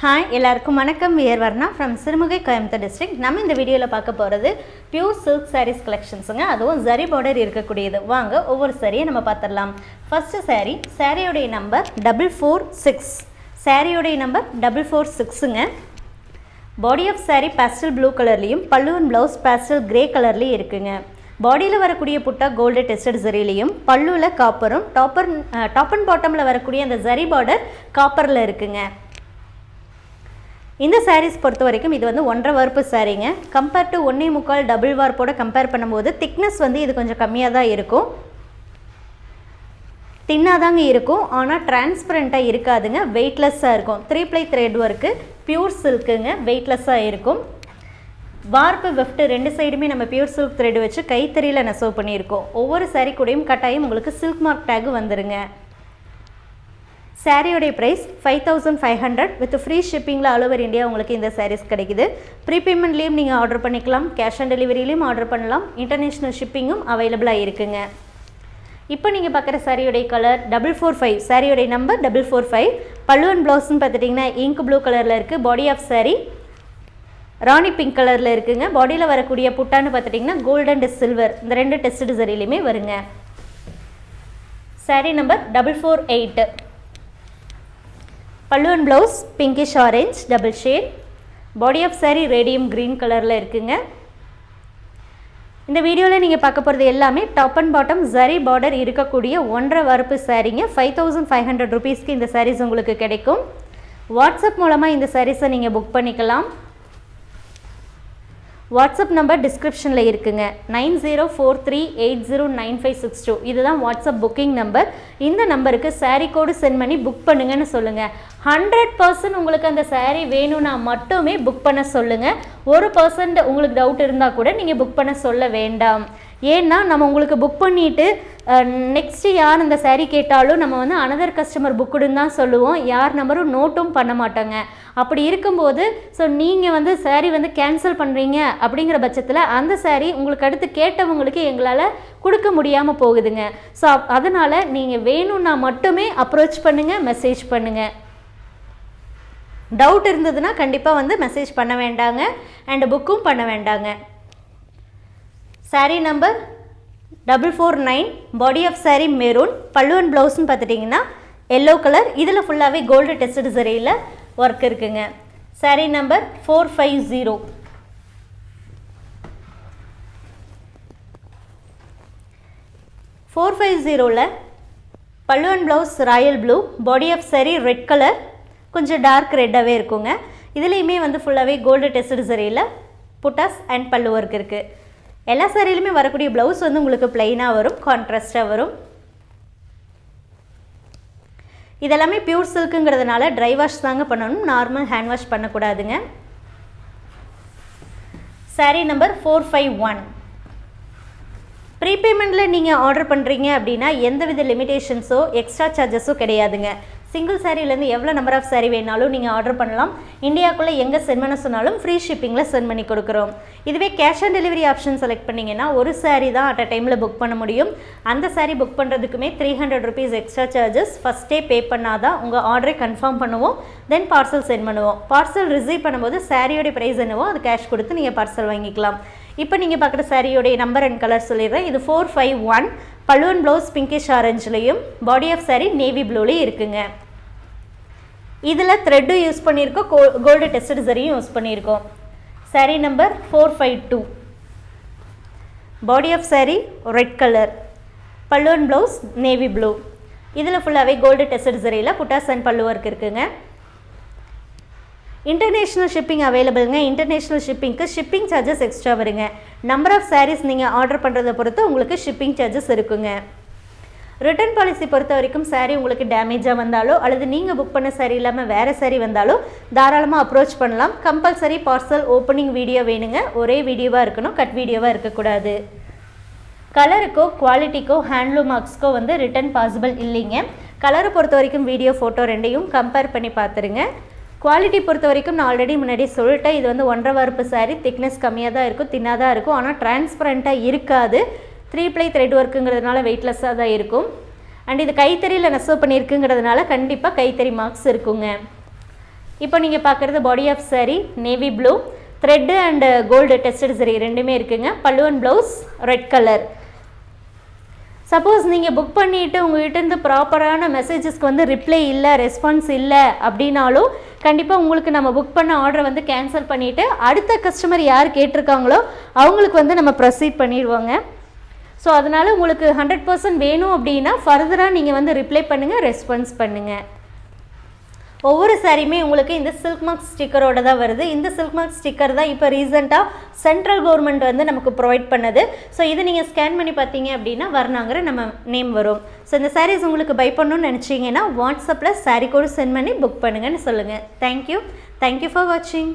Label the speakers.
Speaker 1: Hi எல்லாருக்கும் வணக்கம். We're Varna from Sirumugai Coimbatore district நம்ம இந்த வீடியோவில் பார்க்க போகிறது பியூர் சில்க் சாரீஸ் கலெக்ஷன்ஸுங்க அதுவும் ஜரி பார்டர் இருக்கக்கூடியது. வாங்க ஒவ்வொரு சாரியை நம்ம பார்த்துடலாம். ஃபஸ்ட்டு சாரீ சாரியோடைய நம்பர் டபுள் ஃபோர் சிக்ஸ் சாரியோடைய number double four சிக்ஸுங்க body of sari pastel blue கலர்லேயும் பல்லுவன் ப்ளவுஸ் பேஸ்டல் கிரே கலர்லேயும் இருக்குங்க. பாடியில் வரக்கூடிய புட்டா கோல்டு டெஸ்டட் ஜரிலையும் பல்லுவில் காப்பரும் டாப்பர் டாப் அண்ட் பாட்டமில் வரக்கூடிய அந்த ஜரி பார்டர் காப்பரில் இருக்குங்க. இந்த சாரீஸ் பொறுத்த வரைக்கும் இது வந்து ஒன்றரை வார்ப்பு சாரீங்க கம்பேர் டு ஒன்றே முக்கால் டபுள் வார்ப்போட கம்பேர் பண்ணும்போது திக்னஸ் வந்து இது கொஞ்சம் கம்மியாக தான் இருக்கும். தின்னாக தாங்க இருக்கும். ஆனால் டிரான்ஸ்பரண்ட்டாக இருக்காதுங்க. வெயிட்லெஸ்ஸாக இருக்கும். Three ply thread work pure சில்க்குங்க வெயிட்லெஸ்ஸாக இருக்கும். வார்ப்பு வெஃப்ட் ரெண்டு சைடுமே நம்ம பியூர் சில்க் த்ரெட் வச்சு கைத்தறியில் நெசவு பண்ணியிருக்கோம். ஒவ்வொரு சாரீ கூடயும் கட்டாயம் உங்களுக்கு சில்க் மார்க் டேக் வந்துருங்க. சாரியோடைய price five thousand five hundred with free ஷிப்பிங்கில் all over India உங்களுக்கு இந்த சாரீஸ் கிடைக்குது. ப்ரீபேமெண்ட்லேயும் நீங்கள் ஆர்டர் பண்ணிக்கலாம் கேஷ் ஆன் டெலிவரியிலையும் ஆர்டர் பண்ணலாம் இன்டர்நேஷ்னல் ஷிப்பிங்கும் அவைலபிளாக இருக்குங்க. இப்போ நீங்கள் பார்க்குற சாரியோடைய கலர் டபுள் ஃபோர் ஃபைவ் சாரியோடைய நம்பர் டபுள் ஃபோர் ஃபைவ் பல்லுவன் ப்ளவுஸ்னு பார்த்துட்டிங்கன்னா இங்க் ப்ளூ கலரில் இருக்குது body of sari rani pink கலரில் இருக்குங்க. பாடியில் வரக்கூடிய புட்டான்னு பார்த்துட்டிங்கன்னா கோல்டன் அண்ட் சில்வர் இந்த ரெண்டு டெஸ்ட் சரிலையுமே வருங்க. Sari number double four eight பல்லுவன் blouse pinkish orange double shade body of sari radium green கலரில் இருக்குங்க. இந்த வீடியோவில் நீங்கள் பார்க்க போகிறது எல்லாமே top and bottom zari border இருக்கக்கூடிய ஒன்றரை வரப்பு சாரீங்க ஃபைவ் தௌசண்ட் ஃபைவ் ஹண்ட்ரட் ருபீஸ்க்கு இந்த சாரீஸ் உங்களுக்கு கிடைக்கும். வாட்ஸ்அப் மூலமாக இந்த சாரீஸை நீங்கள் புக் பண்ணிக்கலாம். வாட்ஸ்அப் நம்பர் டிஸ்கிரிப்ஷனில் இருக்குங்க. Nine zero four three eight zero nine five six two. இதுதான் வாட்ஸ்அப் புக்கிங் நம்பர். இந்த நம்பருக்கு சாரீ கோடு சென்ட் பண்ணி புக் பண்ணுங்கன்னு சொல்லுங்கள் ஹண்ட்ரட் பர்சன்ட் உங்களுக்கு அந்த சாரீ வேணும்னா மட்டுமே புக் பண்ண சொல்லுங்கள் ஒரு பர்சன்ட் உங்களுக்கு டவுட் இருந்தால் கூட நீங்கள் புக் பண்ண சொல்ல வேண்டாம். ஏன்னா நம்ம உங்களுக்கு புக் பண்ணிவிட்டு நெக்ஸ்ட்டு யார் அந்த சாரீ கேட்டாலும் நம்ம வந்து அனதர் கஸ்டமர் புக்குடுன்னு தான் சொல்லுவோம். யார் நம்பரும் நோட்டும் பண்ண மாட்டோங்க. அப்படி இருக்கும்போது ஸோ நீங்கள் வந்து சாரீ வந்து கேன்சல் பண்ணுறீங்க அப்படிங்கிற பட்சத்தில் அந்த சாரீ உங்களுக்கு அடுத்து கேட்டவங்களுக்கு எங்களால் கொடுக்க முடியாமல் போகுதுங்க. ஸோ அதனால் நீங்கள் வேணும்னா மட்டுமே அப்ரோச் பண்ணுங்கள் மெசேஜ் பண்ணுங்கள் டவுட் இருந்ததுன்னா கண்டிப்பாக வந்து மெசேஜ் பண்ண வேண்டாங்க. அண்ட் புக்கும் பண்ண வேண்டாங்க. Sari number double four nine body of sari maroon பல்லுவன் ப்ளவுஸ்னு பார்த்துட்டிங்கன்னா எல்லோ கலர் இதில் ஃபுல்லாகவே கோல்டு டெஸ்டட் சரியில் ஒர்க் இருக்குங்க. Sari number four five zero four five ஜீரோவில் பல்லுவன் blouse royal blue body of sari red colour கொஞ்சம் டார்க் ரெட்டாகவே இருக்குங்க. இதுலேயுமே வந்து ஃபுல்லாகவே கோல்டு டெஸ்டட் சரியில் புட்டாஸ் அண்ட் பல்லு ஒர்க் இருக்குது எல்லா சாரியிலுமே வரக்கூடிய ப்ளவுஸ் வந்து உங்களுக்கு ப்ளைனாக வரும் கான்ட்ராஸ்டாக வரும். இதெல்லாமே பியூர் சில்க்குங்கிறதுனால ட்ரை வாஷ் தாங்க பண்ணணும் normal hand wash பண்ணக்கூடாதுங்க. Sari number four five one ப்ரீபேமெண்ட்டில் நீங்கள் ஆர்டர் பண்ணுறீங்க அப்படின்னா எந்தவித லிமிடேஷன்ஸோ எக்ஸ்ட்ரா சார்ஜஸோ கிடையாதுங்க. சிங்கிள் சாரீலேருந்து எவ்வளோ நம்பர் ஆஃப் சாரீ வேணாலும் நீங்கள் ஆர்டர் பண்ணலாம். இந்தியாவுக்குள்ளே எங்கே சென்ட் பண்ண சொன்னாலும் ஃப்ரீ ஷிப்பிங்கில் சென்ட் பண்ணி கொடுக்குறோம். இதுவே cash on delivery option select பண்ணிங்கன்னா ஒரு சாரீ தான் அட் அ டைமில் புக் பண்ண முடியும். அந்த sari book பண்ணுறதுக்குமே three hundred rupees extra charges ஃபஸ்ட்டே பே பண்ணால் தான் உங்கள் ஆர்டரை கன்ஃபார்ம் பண்ணுவோம். தென் பார்சல் சென்ட் பண்ணுவோம். பார்சல் ரிசீவ் பண்ணும்போது சாரியோடைய ப்ரைஸ் என்னவோ அது கேஷ் கொடுத்து நீங்கள் பார்சல் வாங்கிக்கலாம். இப்போ நீங்கள் பார்க்குற சாரியோடைய நம்பர் அண்ட் கலர் சொல்லிடுறேன். இது ஃபோர் ஃபைவ் ஒன் பலூன் ப்ளவுஸ் பிங்கிஷ் ஆரஞ்சுலேயும் பாடி ஆஃப் சாரீ நேவி ப்ளூலேயும் இருக்குங்க. இதில் த்ரெட்டும் யூஸ் பண்ணியிருக்கோம் கோ கோல்டு டெஸ்டட் சரியும் யூஸ் பண்ணியிருக்கோம் sari number four five two body of sari red colour பல்லுவன் ப்ளவுஸ் நேவி ப்ளூ இதில் ஃபுல்லாகவே கோல்டு டெஸ்டட் சரியில் புட்டாஸ் அண்ட் பல்லு ஒர்க் இருக்குங்க. இன்டர்நேஷ்னல் ஷிப்பிங் அவைலபிளுங்க இன்டர்நேஷ்னல் ஷிப்பிங்க்கு ஷிப்பிங் சார்ஜஸ் எக்ஸ்ட்ரா வருங்க. நம்பர் ஆஃப் சாரீஸ் நீங்கள் ஆர்டர் பண்ணுறதை பொறுத்து உங்களுக்கு ஷிப்பிங் சார்ஜஸ் இருக்குங்க. ரிட்டர்ன் பாலிசி பொறுத்த வரைக்கும் சாரீ உங்களுக்கு டேமேஜாக வந்தாலோ அல்லது நீங்கள் புக் பண்ண சாரீ இல்லாமல் வேறு சாரீ வந்தாலோ தாராளமாக அப்ரோச் பண்ணலாம். கம்பல்சரி பார்சல் ஓப்பனிங் வீடியோ வேணுங்க. ஒரே வீடியோவாக இருக்கணும் கட் வீடியோவாக இருக்கக்கூடாது. கலருக்கோ குவாலிட்டிக்கோ ஹேண்ட்லூம் மார்க்ஸ்க்கோ வந்து ரிட்டர்ன் பாசிபிள் இல்லைங்க. கலரை பொறுத்த வரைக்கும் வீடியோ ஃபோட்டோ ரெண்டையும் கம்பேர் பண்ணி பார்த்துருங்க. குவாலிட்டி பொறுத்த வரைக்கும் நான் ஆல்ரெடி முன்னாடி சொல்லிட்டேன். இது வந்து ஒன்றரை வரப்பு சாரீ திக்னஸ் கம்மியாக தான் இருக்கும். தின்னாக தான் இருக்கும் ஆனால் டிரான்ஸ்பரண்ட்டாக இருக்காது த்ரீ ப்ளை த்ரெட் ஒர்க்குங்கிறதுனால வெயிட்லெஸ்ஸாக தான் இருக்கும். அண்ட் இது கைத்தறியில் நெசவு பண்ணியிருக்குங்கிறதுனால கண்டிப்பாக கைத்தறி மார்க்ஸ் இருக்குங்க. இப்போ நீங்கள் பார்க்குறது body of sari navy blue thread and gold tested சரி ரெண்டுமே இருக்குங்க. பல்லுவன் ப்ளவுஸ் ரெட் கலர் சப்போஸ் நீங்கள் புக் பண்ணிவிட்டு உங்கள்கிட்டருந்து ப்ராப்பரான மெசேஜஸ்க்கு வந்து ரிப்ளை இல்லை ரெஸ்பான்ஸ் இல்லை அப்படின்னாலும் கண்டிப்பாக உங்களுக்கு நம்ம புக் பண்ண ஆர்டரை வந்து கேன்சல் பண்ணிவிட்டு அடுத்த கஸ்டமர் யார் கேட்டிருக்காங்களோ அவங்களுக்கு வந்து நம்ம ப்ரொசீட் பண்ணிடுவோங்க. ஸோ அதனால் உங்களுக்கு ஹண்ட்ரட் பர்சன்ட் வேணும் அப்படின்னா ஃபர்தராக நீங்கள் வந்து ரிப்ளை பண்ணுங்கள் ரெஸ்பான்ஸ் பண்ணுங்கள் ஒவ்வொரு சாரியுமே உங்களுக்கு இந்த சில்க் மார்க் ஸ்டிக்கரோட தான் வருது. இந்த சில்க் மார்க் ஸ்டிக்கர் தான் இப்போ ரீசெண்டாக சென்ட்ரல் கவர்மெண்ட் வந்து நமக்கு ப்ரொவைட் பண்ணது. ஸோ இதை நீங்கள் ஸ்கேன் பண்ணி பார்த்தீங்க அப்படின்னா வர்ணாங்கிற நம்ம நேம் வரும். ஸோ இந்த சாரீஸ் உங்களுக்கு பை பண்ணணும்னு நினச்சிங்கன்னா வாட்ஸ்அப்பில் சாரீ கோடு சென்ட் பண்ணி புக் பண்ணுங்கன்னு சொல்லுங்கள் தேங்க்யூ தேங்க்யூ ஃபார் வாட்சிங்